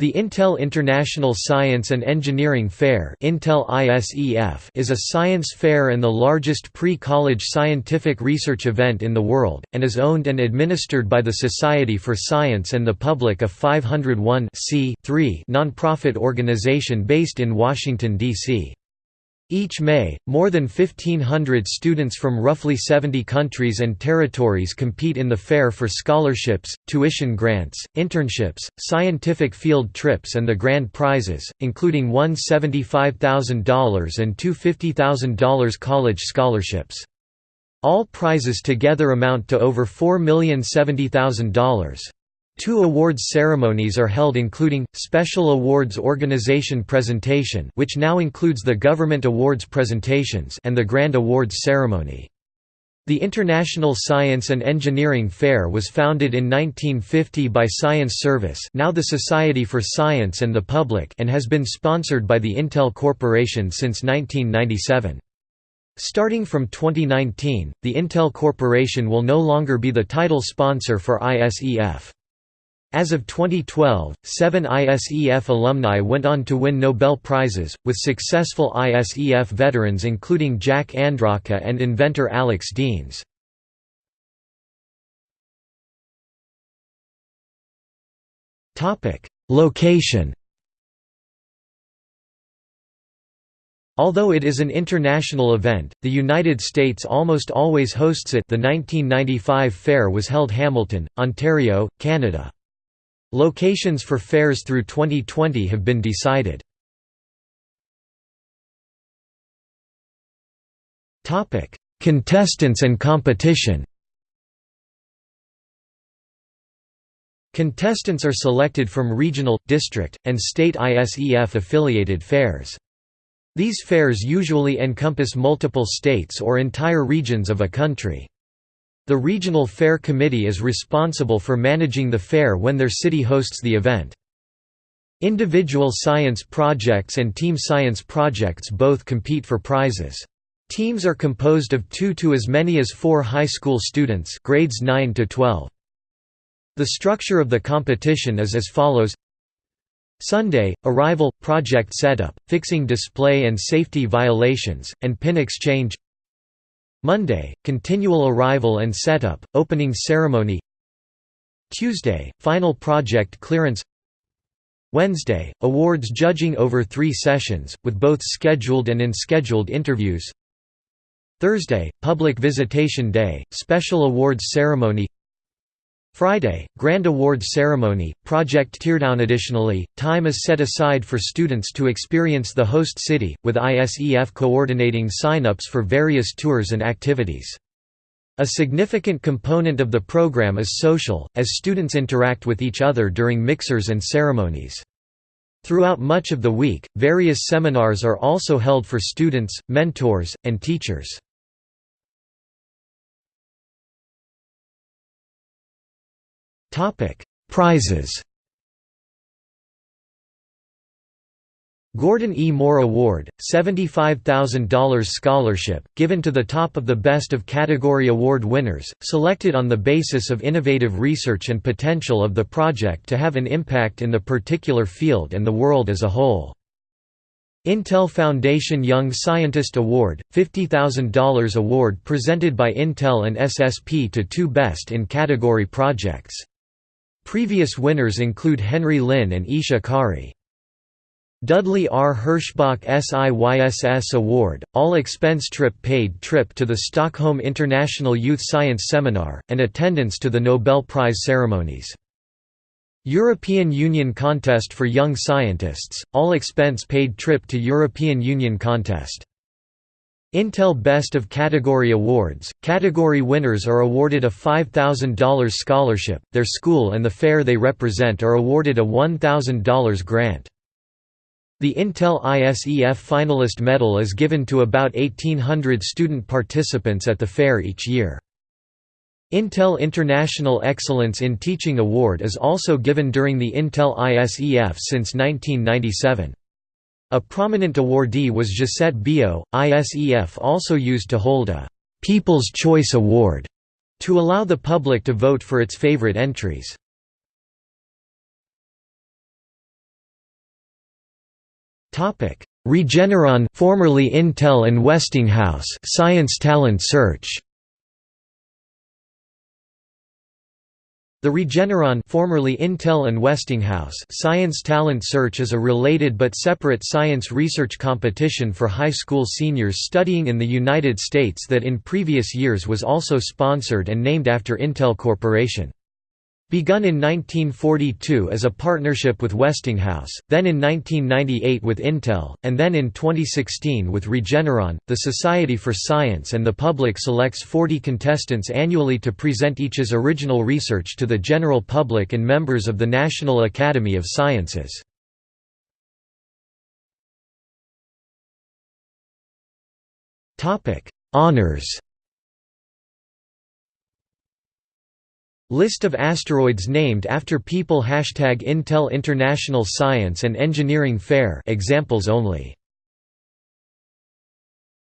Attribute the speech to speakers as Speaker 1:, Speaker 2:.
Speaker 1: The Intel International Science and Engineering Fair is a science fair and the largest pre-college scientific research event in the world, and is owned and administered by the Society for Science and the Public a 501 non-profit organization based in Washington, D.C. Each May, more than 1,500 students from roughly 70 countries and territories compete in the fair for scholarships, tuition grants, internships, scientific field trips and the grand prizes, including one $75,000 and two $50,000 college scholarships. All prizes together amount to over $4,070,000. Two awards ceremonies are held including, Special Awards Organization Presentation which now includes the Government Awards presentations and the Grand Awards Ceremony. The International Science and Engineering Fair was founded in 1950 by Science Service now the Society for Science and the Public and has been sponsored by the Intel Corporation since 1997. Starting from 2019, the Intel Corporation will no longer be the title sponsor for ISEF. As of 2012, seven ISEF alumni went on to win Nobel Prizes, with successful ISEF veterans including Jack Andraka and inventor Alex Deans. Location Although it is an international event, the United States almost always hosts it the 1995 fair was held Hamilton, Ontario, Canada. Locations for fairs through 2020 have been decided. Contestants and competition Contestants are selected from regional, district, and state ISEF-affiliated fairs. These fairs usually encompass multiple states or entire regions of a country. The Regional Fair Committee is responsible for managing the fair when their city hosts the event. Individual science projects and team science projects both compete for prizes. Teams are composed of two to as many as four high school students grades 9 to 12. The structure of the competition is as follows Sunday, arrival, project setup, fixing display and safety violations, and pin exchange Monday, continual arrival and setup, opening ceremony. Tuesday, final project clearance. Wednesday, awards judging over three sessions, with both scheduled and unscheduled interviews. Thursday, public visitation day, special awards ceremony Friday, Grand Awards Ceremony, Project Teardown. Additionally, time is set aside for students to experience the host city, with ISEF coordinating sign-ups for various tours and activities. A significant component of the program is social, as students interact with each other during mixers and ceremonies. Throughout much of the week, various seminars are also held for students, mentors, and teachers. Topic: Prizes. Gordon E. Moore Award, $75,000 scholarship, given to the top of the best of category award winners, selected on the basis of innovative research and potential of the project to have an impact in the particular field and the world as a whole. Intel Foundation Young Scientist Award, $50,000 award presented by Intel and SSP to two best in category projects. Previous winners include Henry Lin and Eesha Khare. Dudley R. Herschbach SIYSS Award, all-expense trip paid trip to the Stockholm International Youth Science Seminar, and attendance to the Nobel Prize ceremonies. European Union Contest for Young Scientists, all-expense paid trip to European Union Contest. Intel Best of Category Awards – Category winners are awarded a $5,000 scholarship, their school and the fair they represent are awarded a $1,000 grant. The Intel ISEF Finalist Medal is given to about 1,800 student participants at the fair each year. Intel International Excellence in Teaching Award is also given during the Intel ISEF since 1997. A prominent awardee was Josette Biyo. ISEF also used to hold a «People's Choice Award» to allow the public to vote for its favorite entries. Regeneron formerly Intel and Westinghouse Science Talent Search The Regeneron formerly Intel and Westinghouse Science Talent Search is a related but separate science research competition for high school seniors studying in the United States that in previous years was also sponsored and named after Intel Corporation. Begun in 1942 as a partnership with Westinghouse, then in 1998 with Intel, and then in 2016 with Regeneron, the Society for Science and the Public selects 40 contestants annually to present each's original research to the general public and members of the National Academy of Sciences. Honours List of asteroids named after people Hashtag Intel International Science and Engineering Fair examples only